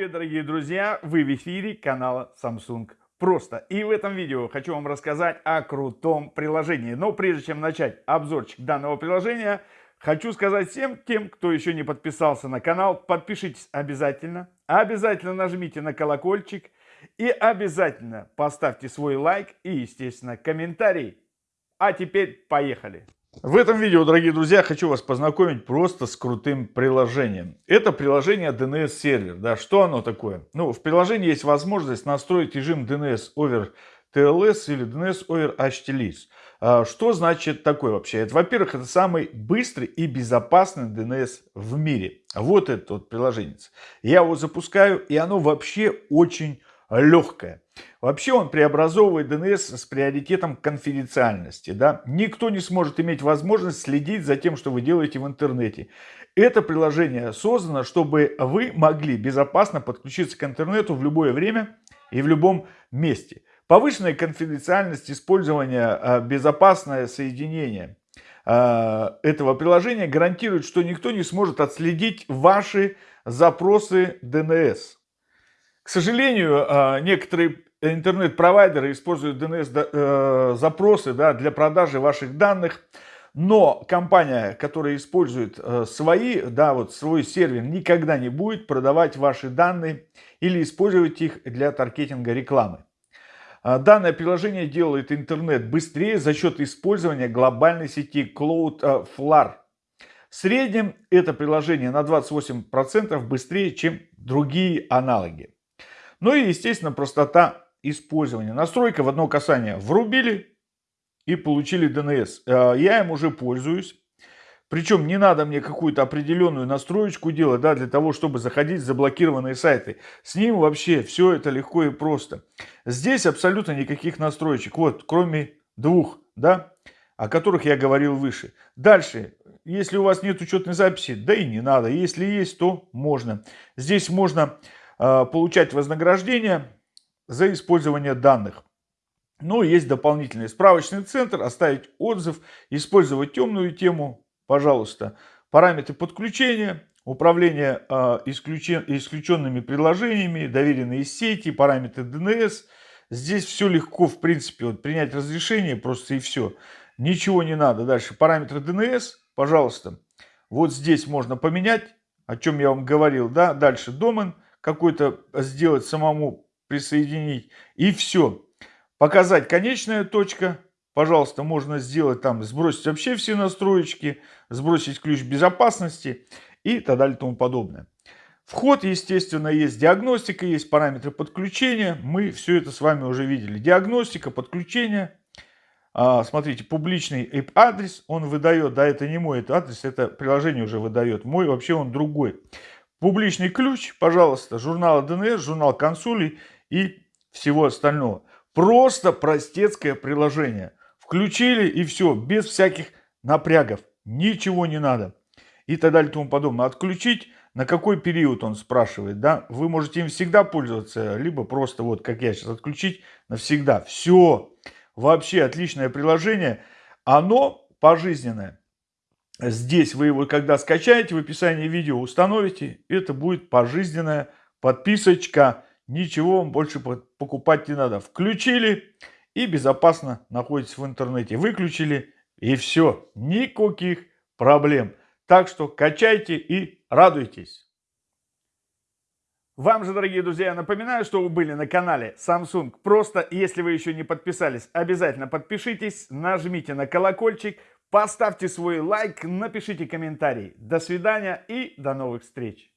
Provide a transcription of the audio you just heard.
привет, дорогие друзья! Вы в эфире канала Samsung Просто. И в этом видео хочу вам рассказать о крутом приложении. Но прежде чем начать обзорчик данного приложения, хочу сказать всем тем, кто еще не подписался на канал, подпишитесь обязательно. Обязательно нажмите на колокольчик и обязательно поставьте свой лайк и, естественно, комментарий. А теперь поехали! В этом видео, дорогие друзья, хочу вас познакомить просто с крутым приложением. Это приложение DNS сервер. Да, что оно такое? Ну, в приложении есть возможность настроить режим DNS over TLS или DNS over HTLS. А, что значит такое вообще? Во-первых, это самый быстрый и безопасный DNS в мире. Вот это вот приложение. Я его запускаю, и оно вообще очень легкое. Вообще он преобразовывает DNS с приоритетом конфиденциальности. Да? Никто не сможет иметь возможность следить за тем, что вы делаете в интернете. Это приложение создано, чтобы вы могли безопасно подключиться к интернету в любое время и в любом месте. Повышенная конфиденциальность использования, а, безопасное соединение а, этого приложения гарантирует, что никто не сможет отследить ваши запросы DNS. К сожалению, а, некоторые интернет-провайдеры используют DNS-запросы э, да, для продажи ваших данных, но компания, которая использует э, свои, да, вот свой сервер, никогда не будет продавать ваши данные или использовать их для таргетинга рекламы. А, данное приложение делает интернет быстрее за счет использования глобальной сети Cloudflare. В среднем это приложение на 28% быстрее, чем другие аналоги. Ну и, естественно, простота использования. Настройка в одно касание врубили и получили DNS. Э, я им уже пользуюсь. Причем не надо мне какую-то определенную настроечку делать, да, для того, чтобы заходить в заблокированные сайты. С ним вообще все это легко и просто. Здесь абсолютно никаких настроечек. Вот, кроме двух, да, о которых я говорил выше. Дальше, если у вас нет учетной записи, да и не надо. Если есть, то можно. Здесь можно получать вознаграждение за использование данных. Но есть дополнительный справочный центр, оставить отзыв, использовать темную тему, пожалуйста. Параметры подключения, управление э, исключен, исключенными приложениями, доверенные сети, параметры DNS. Здесь все легко, в принципе, вот, принять разрешение просто и все. Ничего не надо. Дальше параметры DNS, пожалуйста. Вот здесь можно поменять, о чем я вам говорил. Да? Дальше домен какой-то сделать самому, присоединить. И все. Показать конечная точка. Пожалуйста, можно сделать там, сбросить вообще все настроечки, сбросить ключ безопасности и так далее и тому подобное. Вход, естественно, есть диагностика, есть параметры подключения. Мы все это с вами уже видели. Диагностика, подключение. А, смотрите, публичный IP-адрес он выдает. Да, это не мой это адрес, это приложение уже выдает. Мой вообще он другой. Публичный ключ, пожалуйста, журнал ДНС, журнал консулей и всего остального. Просто простецкое приложение. Включили и все, без всяких напрягов. Ничего не надо. И так далее и тому подобное. Отключить, на какой период он спрашивает. Да? Вы можете им всегда пользоваться, либо просто вот как я сейчас отключить навсегда. Все. Вообще отличное приложение. Оно пожизненное. Здесь вы его, когда скачаете, в описании видео установите, это будет пожизненная подписочка. Ничего вам больше покупать не надо. Включили и безопасно находитесь в интернете. Выключили и все. Никаких проблем. Так что качайте и радуйтесь. Вам же, дорогие друзья, напоминаю, что вы были на канале Samsung. Просто, если вы еще не подписались, обязательно подпишитесь, нажмите на колокольчик, Поставьте свой лайк, напишите комментарий. До свидания и до новых встреч!